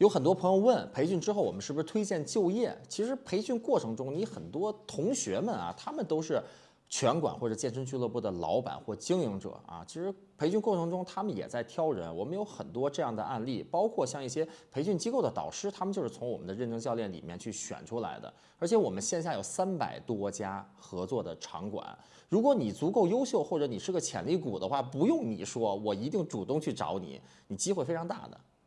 有很多朋友问培训之后我们是不是推荐就业？其实培训过程中你很多同学们啊他们都是拳馆或者健身俱乐部的老板或经营者啊。其实培训过程中他们也在挑人我们有很多这样的案例包括像一些培训机构的导师他们就是从我们的认证教练里面去选出来的。而且我们线下有三百多家合作的场馆。如果你足够优秀或者你是个潜力股的话不用你说我一定主动去找你你机会非常大的。